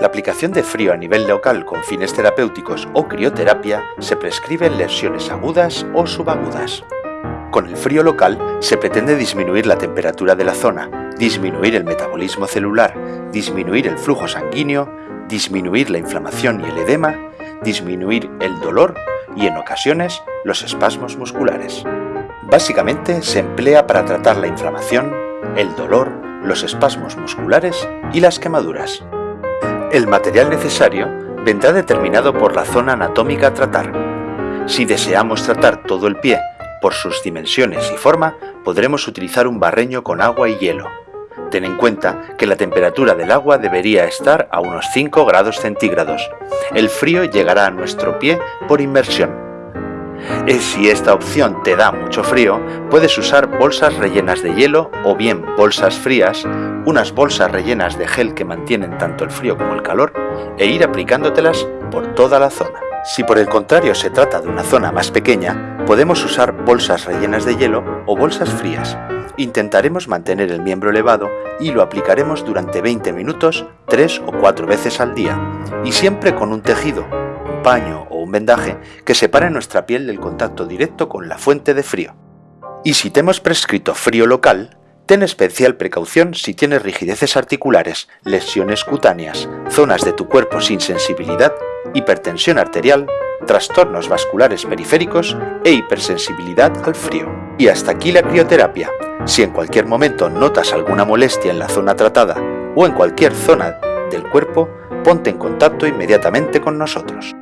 La aplicación de frío a nivel local con fines terapéuticos o crioterapia se prescribe en lesiones agudas o subagudas. Con el frío local se pretende disminuir la temperatura de la zona, disminuir el metabolismo celular, disminuir el flujo sanguíneo, disminuir la inflamación y el edema, disminuir el dolor y en ocasiones los espasmos musculares. Básicamente se emplea para tratar la inflamación, el dolor, los espasmos musculares y las quemaduras. El material necesario vendrá determinado por la zona anatómica a tratar. Si deseamos tratar todo el pie por sus dimensiones y forma, podremos utilizar un barreño con agua y hielo. Ten en cuenta que la temperatura del agua debería estar a unos 5 grados centígrados. El frío llegará a nuestro pie por inmersión. Si esta opción te da mucho frío, puedes usar bolsas rellenas de hielo o bien bolsas frías, unas bolsas rellenas de gel que mantienen tanto el frío como el calor, e ir aplicándotelas por toda la zona. Si por el contrario se trata de una zona más pequeña, podemos usar bolsas rellenas de hielo o bolsas frías. Intentaremos mantener el miembro elevado y lo aplicaremos durante 20 minutos 3 o 4 veces al día, y siempre con un tejido, paño o un vendaje que separe nuestra piel del contacto directo con la fuente de frío. Y si te hemos prescrito frío local, ten especial precaución si tienes rigideces articulares, lesiones cutáneas, zonas de tu cuerpo sin sensibilidad, hipertensión arterial, trastornos vasculares periféricos e hipersensibilidad al frío. Y hasta aquí la crioterapia. Si en cualquier momento notas alguna molestia en la zona tratada o en cualquier zona del cuerpo, ponte en contacto inmediatamente con nosotros.